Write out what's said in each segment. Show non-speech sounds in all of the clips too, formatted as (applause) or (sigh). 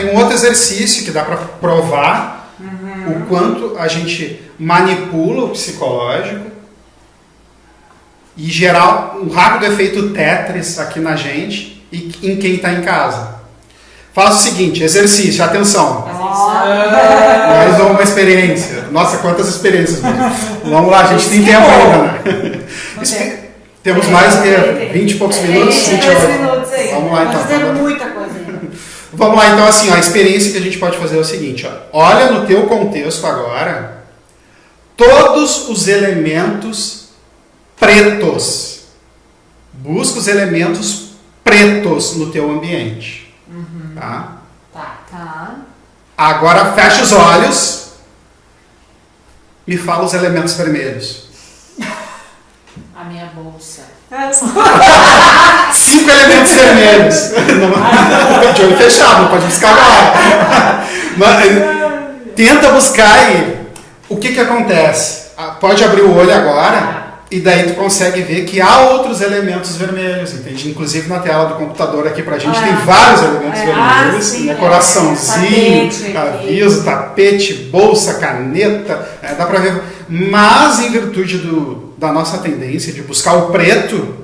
um outro exercício que dá para provar o quanto a gente manipula o psicológico e gerar um rápido efeito Tetris aqui na gente e em quem está em casa. Faça o seguinte, exercício, atenção. Mais uma experiência. Nossa, quantas experiências mesmo. Vamos lá, a gente tem tempo ainda, né? Temos mais que 20 e poucos minutos, 28. minutos aí. Vamos lá então. Tá vamos lá. muita coisa. Vamos lá, então, assim, ó, a experiência que a gente pode fazer é o seguinte, ó. Olha no teu contexto agora todos os elementos pretos. Busca os elementos pretos no teu ambiente. Tá? Tá. Tá. Agora fecha os olhos. Me fala os elementos vermelhos. (laughs) A minha bolsa. (laughs) Cinco elementos vermelhos. Não, (laughs) de olho fechado, não pode buscar agora. Mas, tenta buscar aí. O que que acontece? Ah, Pode abrir o olho agora e daí tu consegue ver que há outros elementos vermelhos, entende? Inclusive na tela do computador aqui pra gente Ah. tem vários elementos É, vermelhos, ah, sim, né? é. coraçãozinho, Tapete, aviso, tapete, bolsa, caneta, é, dá pra ver. Mas em virtude do, da nossa tendência de buscar o preto,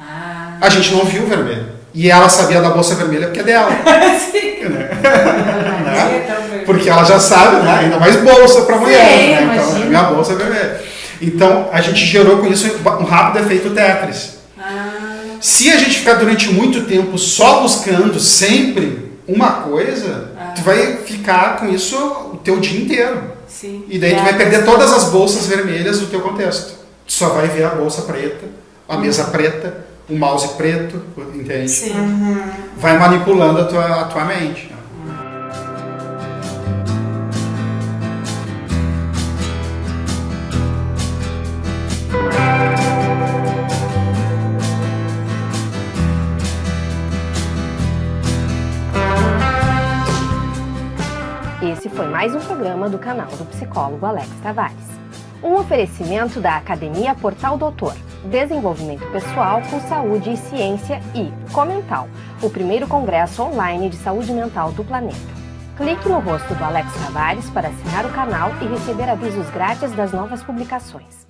Ah. a gente não viu o vermelho. E ela sabia da bolsa vermelha porque é dela. (laughs) Sim. né? (laughs) É. Porque ela já sabe, né? Ainda mais bolsa para mulher, Sim, né? Então, minha bolsa é vermelha. Então, a gente gerou com isso um rápido efeito Tetris. Ah. Se a gente ficar durante muito tempo só buscando sempre uma coisa, Ah. tu vai ficar com isso o teu dia inteiro. Sim. E daí tu vai perder todas as bolsas vermelhas do teu contexto. Tu só vai ver a bolsa preta, a mesa preta, o mouse preto, entende? Sim. Vai manipulando a tua, a tua mente. Esse foi mais um programa do canal do psicólogo Alex Tavares. Um oferecimento da Academia Portal Doutor, Desenvolvimento Pessoal com Saúde e Ciência e Comental, o primeiro congresso online de saúde mental do planeta. Clique no rosto do Alex Tavares para assinar o canal e receber avisos grátis das novas publicações.